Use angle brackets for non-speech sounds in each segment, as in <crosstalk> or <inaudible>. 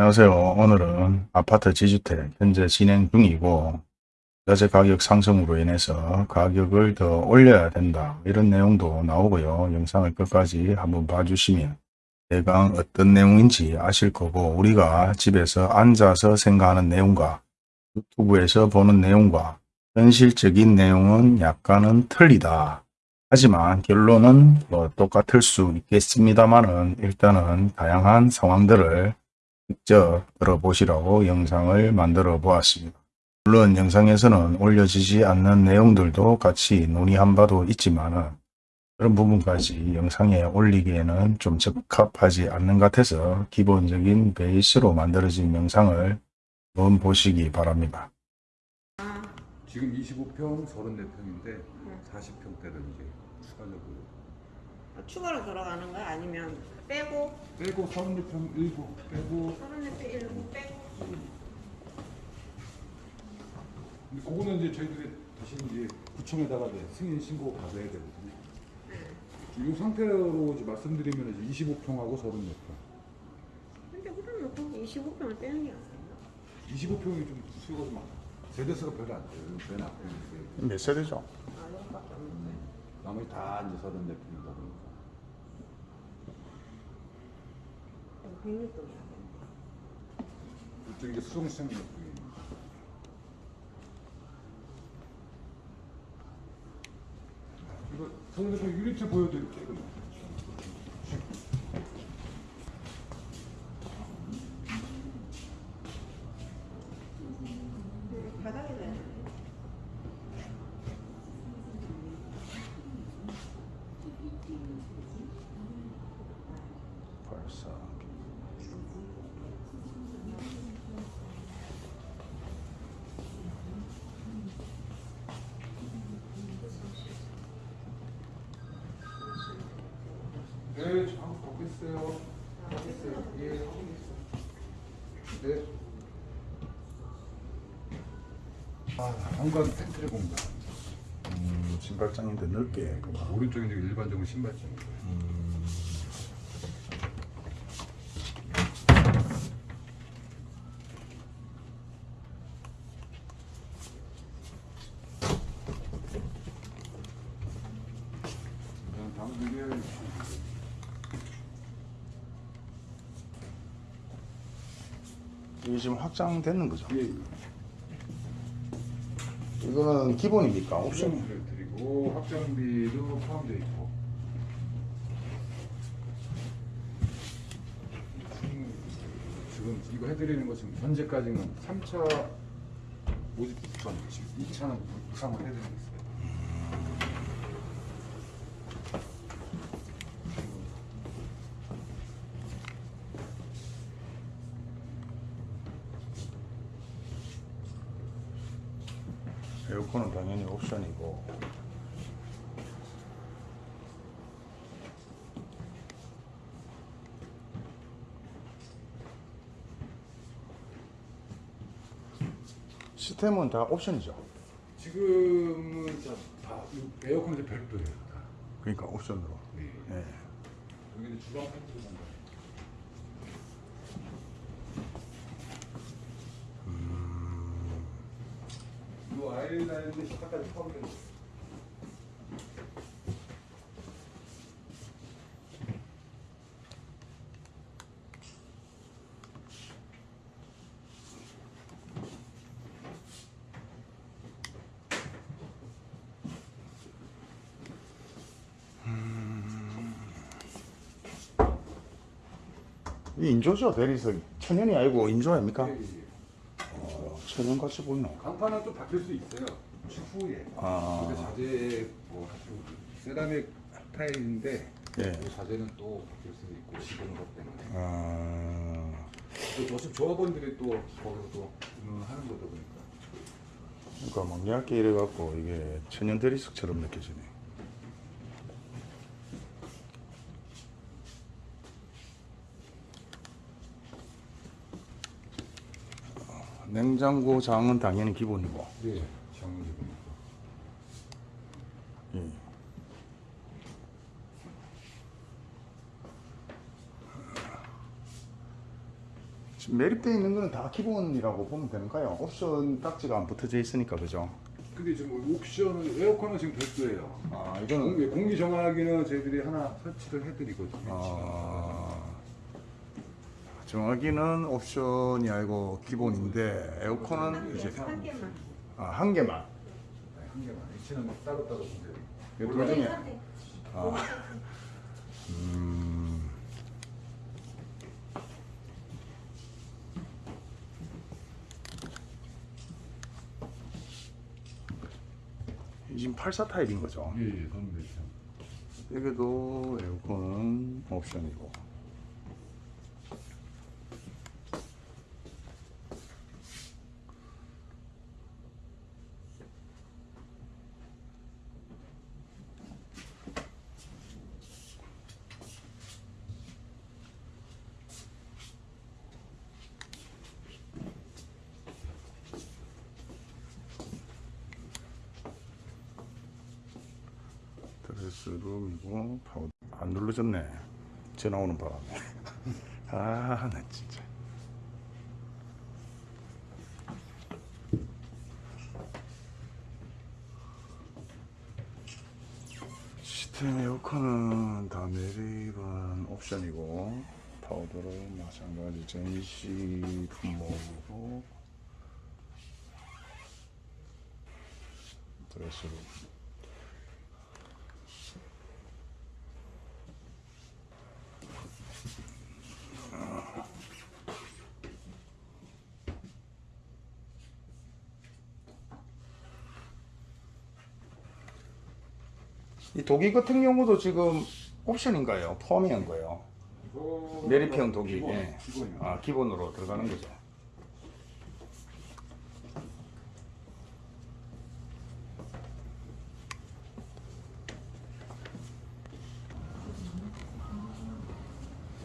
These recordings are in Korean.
안녕하세요. 오늘은 아파트 지주택 현재 진행 중이고 자재 가격 상승으로 인해서 가격을 더 올려야 된다 이런 내용도 나오고요. 영상을 끝까지 한번 봐주시면 대강 어떤 내용인지 아실 거고 우리가 집에서 앉아서 생각하는 내용과 유튜브에서 보는 내용과 현실적인 내용은 약간은 틀리다. 하지만 결론은 뭐 똑같을 수 있겠습니다만은 일단은 다양한 상황들을 직접 들어보시라고 영상을 만들어 보았습니다. 물론 영상에서는 올려지지 않는 내용들도 같이 논의한 바도 있지만 그런 부분까지 영상에 올리기에는 좀 적합하지 않는 것 같아서 기본적인 베이스로 만들어진 영상을 한번 보시기 바랍니다. 지금 25평 34평인데 40평대를 이제 추가적으로 추가로 들어가는 거야? 아니면 빼고 빼고 34평 일부 빼고 34배 일부 빼고 근데 그거는 이제 저희들이 다시 이제 구청에다가 이제 승인 신고 받아야 되거든요. 이 상태로 이제 말씀드리면 이제 25평하고 34평. 근데 그러면 거기 25평을 빼는 게 아니야 25평이 좀 수요가 좀 많아. 세대수가 별로 안 돼요. 이제 몇 세대죠? 아 여기밖에 없는데 나머지 다 이제 34평이다 보니까. 106동이야 이쪽 이제 수송시장 쪽에 이거 서울에서 유리트 보여드릴게요. 그럼. 바닥에 놔야 돼 벌써 네, 저 보고 있어요. 하고 있어요. 예, 하고 있어요. 네. 아, 현관 팬트리 공간. 음, 신발장인데 넓게 그만. 이제 일반적으로 신발장. 그다음 다음 이게 이게 지금 확장되는 거죠? 예, 이거는 기본입니까? 옵션? 드리고 확장비도 포함되어 있고. 음, 지금 이거 해드리는 거 지금 현재까지는 3차 모집 전 지금 2차는 부상을 해드리고 있어요. 에어컨은 당연히 옵션이고 시스템은 다 옵션이죠. 지금은 자, 다 에어컨 이제 별도예요. 다. 그러니까 옵션으로. 네. 예. 여기는 주방 팬트리 공간. 이 아일랜드 식탁까지 포함되어 있어요. 이 인조죠 대리석이 천연이 아니고 인조 아닙니까? 예, 예, 천연 같이 보이나? 간판은 또 바뀔 수 있어요. 추후에. 아. 근데 자재 뭐 세라믹 타일인데 예. 이 자재는 또 바뀔 수도 있고 시공 것 때문에. 아, 또 어차피 조합원들이 또 거기서 또 하는 거다 보니까. 그러니까 막 얇게 이래갖고 이게 천연 대리석처럼 느껴지네. 냉장고 장은 당연히 기본이고. 네, 장기분. 예. 지금 매립되어 있는 거는 다 기본이라고 보면 되는가요? 옵션 딱지가 안 붙어져 있으니까 그죠? 근데 지금 옵션은 에어컨은 지금 별도예요. 아 이거는 공기, 공기 정화기는 저희들이 하나 설치를 해드리거든요. 아, 정하기는 옵션이 아니고 기본인데 에어컨은 이제 한 개만. 아, 한 개만. 네, 한 개만. 위치는 따로 따로 보세요. 그 우리 도중에. 아, 음, 이 지금 84 타입인 거죠? 예, 예, 그런 거 있죠. 여기도 에어컨은 옵션이고 스룸이고 파우 안 눌러졌네. 전화 오는 바람에. <laughs> 아나 진짜. 시스템 에어컨은 다 매립은 옵션이고 파우더는 마찬가지 전시 품목이고 드레스룸 독일 같은 경우도 지금 옵션인가요? 포함한 거예요? 이거 내리평 독일. 기본, 예. 아 기본으로 들어가는 거죠.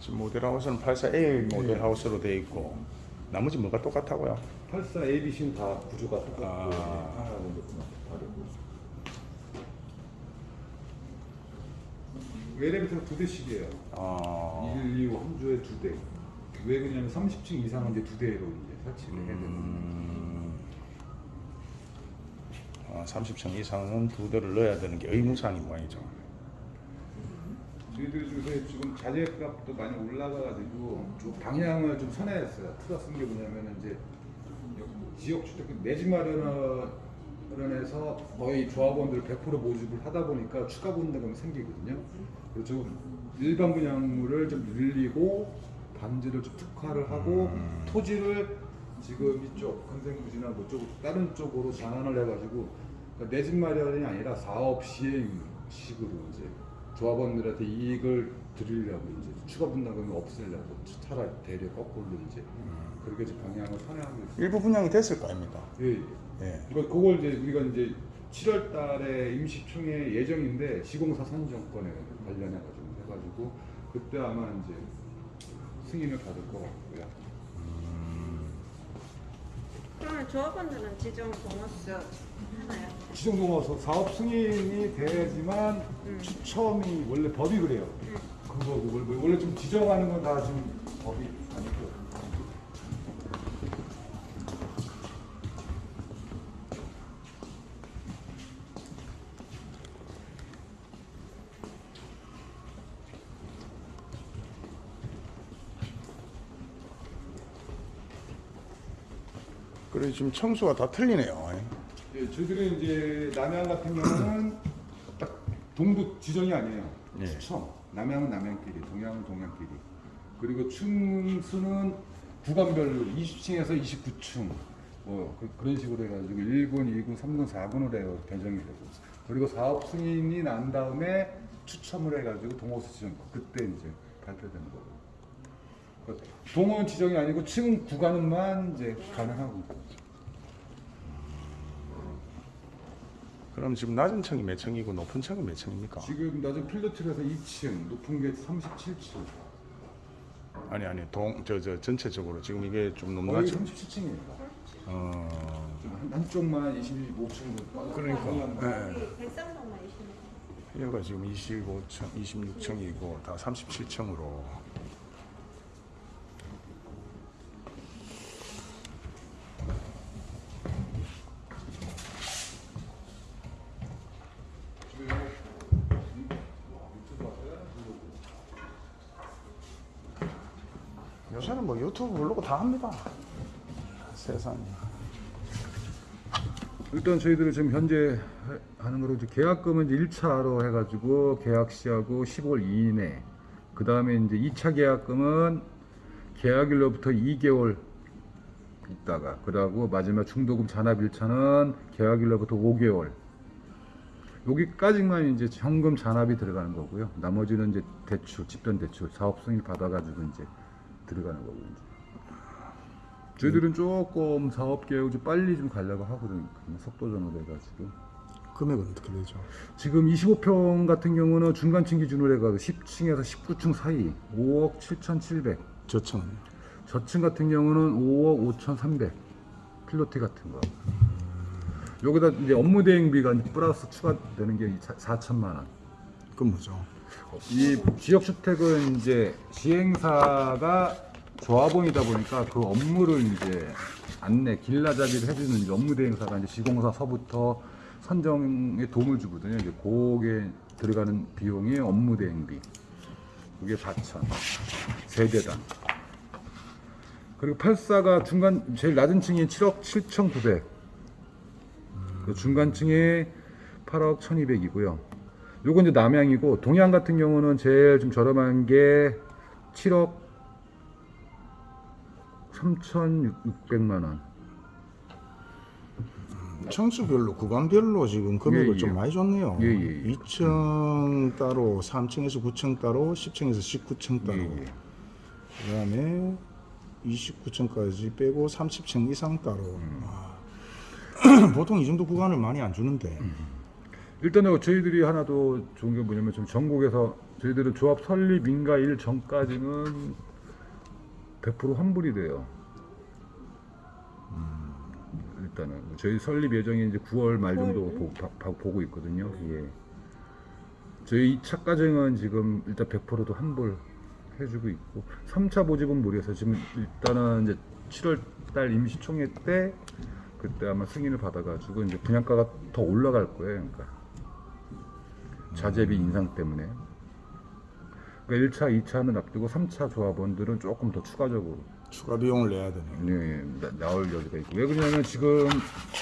지금 모델 하우스는 84A 모델 하우스로 되어 있고 나머지 뭐가 똑같다고요? 84 ABC는 다 구조가 똑같고 아. 하나는 조금 다르고 엘리베이터가 두 대씩이에요. 아, 1, 2, 5 한 주에 두 대. 왜 그러냐면 30층 이상은 이제 두 대로 이제 설치를 해야 되는 음, 아, 30층 이상은 두 대를 넣어야 되는 게 의무사항인 모양이죠. 저희들 요새 지금 자재값도 많이 올라가가지고 좀 방향을 좀 선회했어요. 틀어 쓴게 뭐냐면은 이제 지역 주택 내집 마련 해서 거의 조합원들 100% 모집을 하다 보니까 추가 분담금이 생기거든요. 그래서 좀 일반 분양물을 좀 늘리고 단지를 좀 특화를 하고 토지를 지금 이쪽 근생부지나 뭐 쪽 다른 쪽으로 전환을 해가지고 그러니까 내집 마련이 아니라 사업 시행식으로 이제 조합원들한테 이익을 드리려고 이제 추가 분담금을 없애려고 차라리 대려 거꾸로 이제 그렇게 이제 방향을 선회하고 있어요. 일부 분양이 됐을 거 아닙니까? 예, 예. 예. 그러니까 그걸 이제 우리가 이제 7월 달에 임시총회 예정인데 시공사 선정권에 관련해 가지고 해가지고 그때 아마 이제 승인을 받을 것 같고요. 그러면 조합원들은 지정 보너스 하나요? 지정동호서 사업 승인이 돼야지만 추첨이 원래 법이 그래요. 그거 그걸 원래 좀 지정하는 건 다 지금 법이 아니고. 그래 지금 청수가 다 틀리네요. 예, 저희들은 이제 남양 같은 경우는 <clears throat> 딱 동부 지정이 아니에요. 예. 추첨. 남양은 남양끼리, 동양은 동양끼리. 그리고 층수는 구간별로 20층에서 29층. 뭐 그, 런 식으로 해가지고 1군, 2군, 3군, 4군으로 해서 배정이 되고. 그리고 사업 승인이 난 다음에 추첨을 해가지고 동호수 지정. 그때 이제 발표되는 거고. 그 동호는 지정이 아니고 층 구간만 이제 가능하고. 그럼 지금 낮은 층이 몇 층이고 높은 층은 몇 층입니까? 지금 낮은 필드트에서 2층, 높은 게 37층. 아니 아니 동저저 전체적으로 지금 이게 좀 거의 높낮이 37층입니다. 어 한, 한쪽만 25층. 그러니까 예. 여기 백상동만 있으면 여기가 지금 25층, 26층이고 다 37층으로 요새는 뭐 유튜브 부르고 다 합니다. 세상에. 일단 저희들은 지금 현재 하는 거로 이제 계약금은 이제 1차로 해가지고 계약 시하고 15일 이내. 그 다음에 이제 2차 계약금은 계약일로부터 2개월 있다가 그러고 마지막 중도금 잔압 1차는 계약일로부터 5개월. 여기까지만 이제 현금 잔압이 들어가는 거고요. 나머지는 이제 대출, 집변 대출, 사업 승인 받아가지고 이제 들어가는 거고요. 이제. 저희들은 조금 사업 계획을 좀 빨리 좀 가려고 하거든요. 속도전으로 해가지고. 금액은 어떻게 되죠? 지금 25평 같은 경우는 중간층 기준으로 해가지고 10층에서 19층 사이 5억 7,700. 저층은 저층 같은 경우는 5억 5,300. 필로티 같은 거. 여기다 이제 업무 대행비가 이제 플러스 추가되는 게 4천만 원. 그 뭐죠? 이 지역 주택은 이제 시행사가 조합원이다 보니까 그 업무를 이제 안내 길라잡이를 해주는 업무 대행사가 이제 시공사서부터 선정에 도움을 주거든요. 이제 그게 들어가는 비용이 업무 대행비. 그게 4천 세대당. 그리고 84가 중간 제일 낮은 층이 7억 7,900. 그 중간층이 8억 1,200이고요. 요건 이제 남양이고 동양 같은 경우는 제일 좀 저렴한 게 7억 3,600만 원. 층수별로 구간별로 지금 금액을 예, 예. 좀 많이 줬네요. 예, 예, 예. 2층 따로, 3층에서 9층 따로, 10층에서 19층 따로. 예, 예. 그 다음에 29층까지 빼고 30층 이상 따로. 음. 아. <clears throat> 보통 이 정도 구간을 많이 안 주는데. 음. 일단은 저희들이 하나 더 좋은 게 뭐냐면 지금 전국에서 저희들은 조합 설립 인가일 전까지는 100% 환불이 돼요. 음, 일단은 저희 설립 예정이 이제 9월 말 정도 보, 바- 바- 보고 있거든요. 예. 저희 2차 과정은 지금 일단 100%도 환불 해주고 있고 3차 보집은 무리해서 지금 일단은 이제 7월 달 임시총회 때 그때 아마 승인을 받아가지고 이제 분양가가 더 올라갈 거예요. 그러니까 자재비 인상 때문에. 그러니까 1차, 2차는 앞두고 3차 조합원들은 조금 더 추가적으로 추가 비용을 내야 되네요. 네, 나, 나올 여지가 있고 왜 그러냐면 지금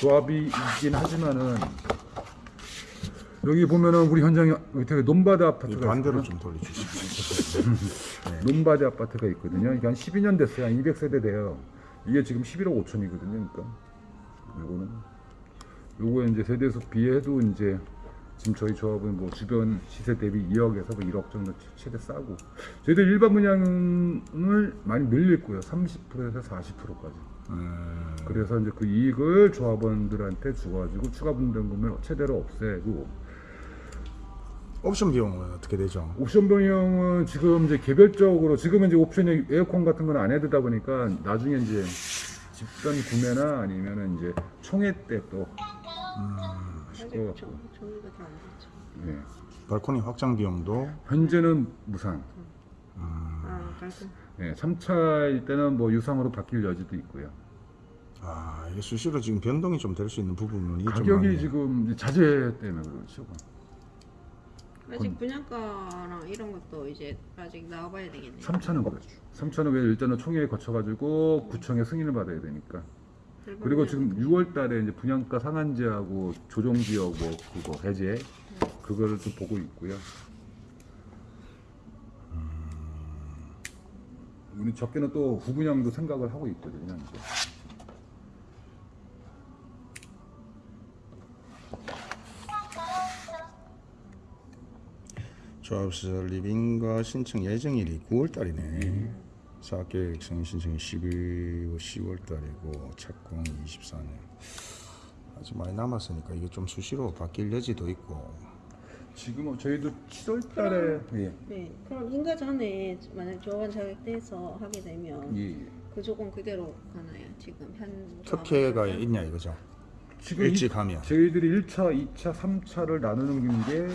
조합이 있긴 하지만은 여기 보면은 우리 현장에 밑에 논바드 이 아파트가 반대로 있거든요. 좀 돌려주시죠. <laughs> 논바드 아파트가 있거든요. 이게 한 12년 됐어요. 한 200세대 돼요. 이게 지금 11억 5천이거든요. 그러니까 요거는 요거 이제 세대수 비해도 이제 지금 저희 조합은 뭐 주변 시세 대비 2억에서 뭐 1억 정도 최대 싸고 저희들 일반 분양을 많이 거예요. 30%에서 40%까지. 음, 그래서 이제 그 이익을 조합원들한테 주가지고 추가 분담금을 최대로 없애고 옵션 비용은 어떻게 되죠? 옵션 변형은 지금 이제 개별적으로 지금은 이제 옵션이 에어컨 같은 건 안 해두다 보니까 나중에 이제 집단 구매나 아니면은 이제 총회 때또 하 저- 같고 저희가 다 안 됐죠. 예. 발코니 확장 비용도 현재는 무상 아, 깔끔. 예. 3차일 때는 뭐 유상으로 바뀔 여지도 있고요 아 이게 수시로 지금 변동이 좀 될 수 있는 부분이 좀 가격이 많네요. 지금 자재 때문에 그렇죠 아직 분양가랑 이런 것도 이제 아직 나와봐야 되겠네요. 3차는 그렇죠 3차는 왜 일단은 총회에 거쳐가지고 구청에 승인을 받아야 되니까 그리고. 지금 6월 달에 이제 분양가 상한제하고 조정 지역 뭐 그거 해제 그거를 좀 보고 있고요. 우리 적게는 또 후분양도 생각을 하고 있거든요. 이제. 조합시설 리빙과 신청 예정일이 9월달이네. 사업계획 승인 신청이 12월 10월 달이고 착공 24년. 아직 많이 남았으니까 이게 좀 수시로 바뀔 여지도 있고. 지금 저희도 7월 달에 예. 네, 그럼 인가 전에 만약 조합원 자격돼서 하게 되면 예. 그 조건 그대로 가나요? 지금 현 특혜가? 있냐 이거죠? 지금 일찍 이- 하면. 저희들이 1차, 2차, 3차를 나누는 게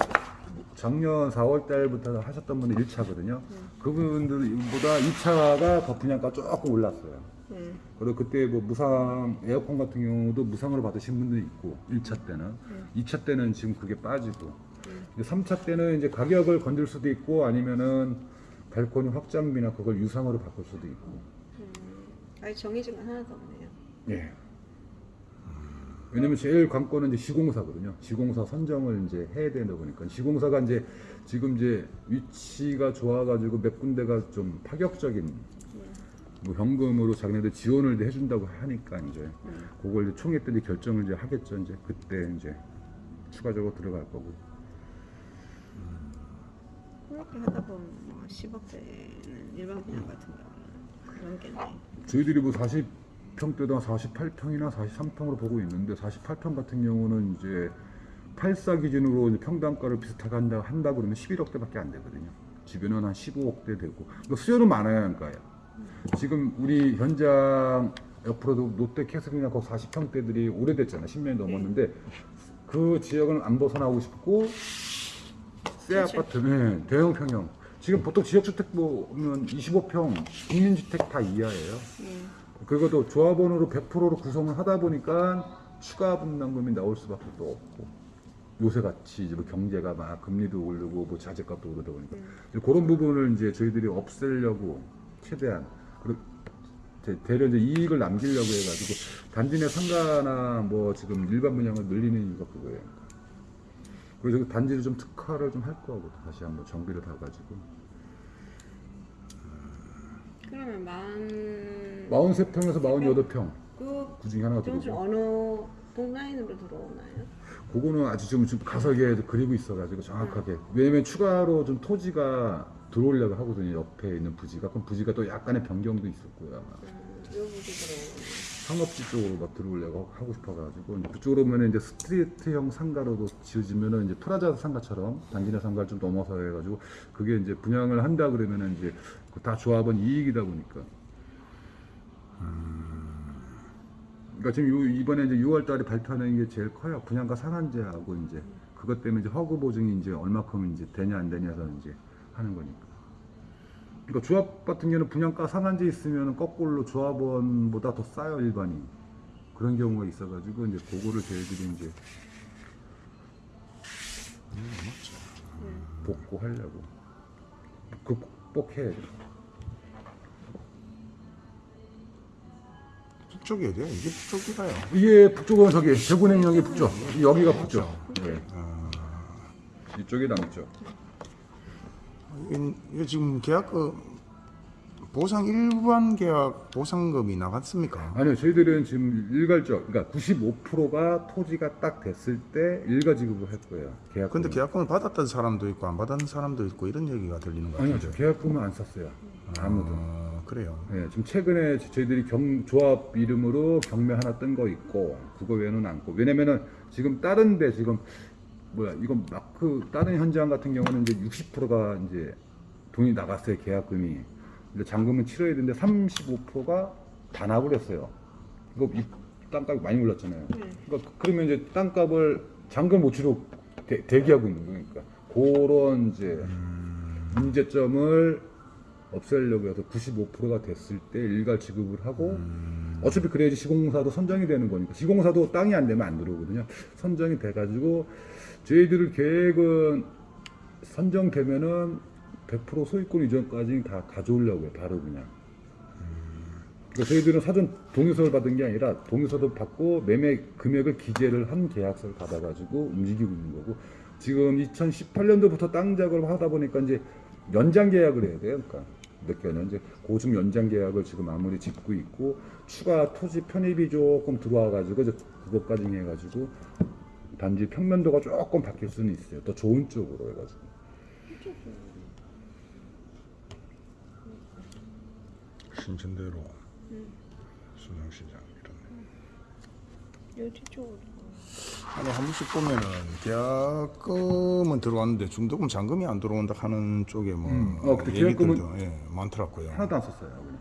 작년 4월 달부터 하셨던 분이 1차거든요. 그분들보다 2차가 더 분양가 조금 올랐어요. 네. 그리고 그때 뭐 무상 에어컨 같은 경우도 무상으로 받으신 분들이 있고 1차 때는 2차 때는 지금 그게 빠지고 3차 때는 이제 가격을 건들 수도 있고 아니면은 발코니 확장비나 그걸 유상으로 바꿀 수도 있고. 음, 아직 정해진 건 하나도 없네요. 예. 왜냐면 제일 관건은 이제 시공사거든요. 시공사 선정을 이제 해야 되다 보니까 시공사가 이제 지금 이제 위치가 좋아가지고 몇 군데가 좀 파격적인 뭐 현금으로 자기네들 지원을 해준다고 하니까 이제 그걸 이제 총회 때 이제 결정을 이제 하겠죠. 이제 그때 이제 추가적으로 들어갈 거고. 그렇게 하다 보면 뭐 10억대는 일반 분양 같은 경우는 그런겠네. 저희들이 뭐 40 평대도 한 48평이나 43평으로 보고 있는데 48평 같은 경우는 이제 84 기준으로 이제 평당가를 비슷하게 한다, 한다 그러면 11억대밖에 안 되거든요. 주변은 한 15억대 되고 그러니까 수요는 많아야 하니까요. 지금 우리 현장 옆으로도 롯데 캐슬이나 거기 40평대들이 오래됐잖아. 10년이 넘었는데 그 지역은 안 벗어나고 싶고 새 그렇죠. 아파트, 네, 대형 평형. 지금 보통 지역주택 보면 25평 국민주택 다 이하예요. 예. 그것도 조합원으로 100%로 구성을 하다 보니까 추가 분담금이 나올 수밖에 또 없고 요새 같이 이제 뭐 경제가 막 금리도 오르고 뭐 자재값도 오르다 보니까 음. 이제 그런 부분을 이제 저희들이 없애려고 최대한 그리고 대- 대려 이제 이익을 남기려고 해가지고 단지 내 상가나 뭐 지금 일반 분양을 늘리는 이유가 그거예요. 그래서 그 단지를 좀 특화를 좀 할 거고 다시 한번 정비를 다 가지고 그러면 만 43평에서 48평? 그 그 중에 하나가 좀 들어오고 어느 동라인으로 들어오나요? 그거는 아직 지금 지금 가설계에 그리고 있어가지고 정확하게. 왜냐면 추가로 좀 토지가 들어오려고 하거든요 옆에 있는 부지가. 그럼 부지가 또 약간의 변경도 있었고요 아마. 음, 요 부지 들어오네. 상업지 쪽으로 막 들어오려고 하고 싶어가지고 그쪽으로 오면 이제 스트리트형 상가로도 지어지면은 이제 프라자 상가처럼 단지내 상가를 좀 넘어서 해가지고 그게 이제 분양을 한다 그러면은 이제 그 다 조합은 이익이다 보니까. 그러니까 지금 요 이번에 이제 6월 달에 발표하는 게 제일 커요. 분양가 상한제하고 이제 그것 때문에 이제 허구 보증이 이제 얼마큼 이제 되냐 안 되냐서 이제 하는 거니까. 그러니까 조합 같은 경우는 분양가 상한제 있으면 거꾸로 조합원보다 더 싸요 일반이. 그런 경우가 있어가지고 이제 그거를 저희들이 이제 복구하려고 극복해야 돼. 북쪽이 어디야? 이게 북쪽이가요. 이게 북쪽은 저기 대구냉역이 북쪽, 여기가 북쪽. 네. 이쪽이 남쪽. 이게, 이게 지금 계약 그 보상 일반 계약 보상금이 나갔습니까? 아니요, 저희들은 지금 일괄적, 그러니까 95%가 토지가 딱 됐을 때 일괄 지급을 할 거예요. 계약. 근데 계약금을 받았던 사람도 있고 안 받았는 사람도 있고 이런 얘기가 들리는 거 아니요, 같아요. 저 계약금은 안 썼어요. 아무도. 어, 그래요. 네, 지금 최근에 저희들이 경, 조합 이름으로 경매 하나 뜬 거 있고 그거 외에는 않고 왜냐면은 지금 다른 데 지금 뭐야 이건 마크 다른 현장 같은 경우는 이제 60%가 이제 돈이 나갔어요 계약금이 근데 잔금은 치러야 되는데 35%가 반납을 했어요. 이거 이 땅값이 많이 올랐잖아요. 네. 그러니까 그러면 이제 땅값을 잔금 못 치르고 대, 대기하고 있는 거니까 그런 이제 문제점을 없애려고 해서 95%가 됐을 때 일괄 지급을 하고 어차피 그래야지 시공사도 선정이 되는 거니까 시공사도 땅이 안 되면 안 들어오거든요. 선정이 돼가지고 저희들 계획은 선정되면은 100% 소유권 이전까지 다 가져오려고 해요 바로 그냥 그러니까 저희들은 사전 동의서를 받은 게 아니라 동의서도 받고 매매 금액을 기재를 한 계약서를 받아가지고 움직이고 있는 거고 지금 2018년도부터 땅 작업을 하다 보니까 이제 연장 계약을 해야 돼요. 그러니까 몇 개는 이제 고중 연장 계약을 지금 마무리 짓고 있고 추가 토지 편입이 조금 들어와가지고 이제 그것까지 해가지고 단지 평면도가 조금 바뀔 수는 있어요. 더 좋은 쪽으로 해가지고. 신천대로 수정시장 이런. 요 뒤쪽으로. 아니 한 번씩 보면은 계약금은 들어왔는데 중도금 잔금이 안 들어온다 하는 쪽에 뭐 음. 어, 얘기들도 계약금은 예, 많더라고요. 하나도 안 썼어요. 그냥.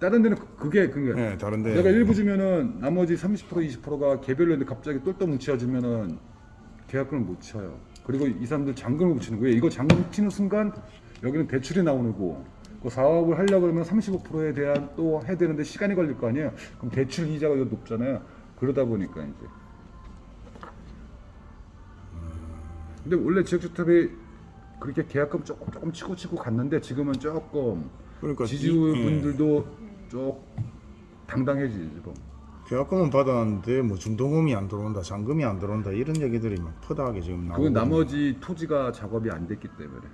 다른 데는 그- 그게 그게 예, 다른 데 내가 일부 주면은 나머지 30% 20%가 개별로 했는데 갑자기 똘똘 뭉쳐지면은 계약금을 못 쳐요. 그리고 이 사람들 잔금을 못 치는 거예요. 이거 잔금 치는 순간 여기는 대출이 나오는 거고 그 사업을 하려고 그러면 35%에 대한 또 해야 되는데 시간이 걸릴 거 아니에요. 그럼 대출 이자가 높잖아요. 그러다 보니까 이제 근데 원래 지역주택이 그렇게 계약금 조금 조금 치고 치고 갔는데 지금은 조금 그러니까 지주분들도 좀 당당해지지 지금. 계약금은 받았는데 뭐 중도금이 안 들어온다, 잔금이 안 들어온다 이런 얘기들이 막 퍼다하게 지금 나오고 그건 나머지 토지가 작업이 안 됐기 때문에.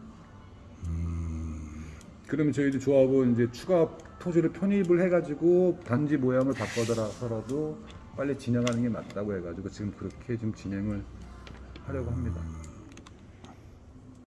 그러면 저희도 조합은 이제 추가 토지를 편입을 해가지고 단지 모양을 바꿔더라도 빨리 진행하는 게 맞다고 해가지고 지금 그렇게 좀 진행을 하려고 합니다.